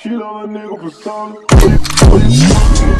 She love a nigga for some.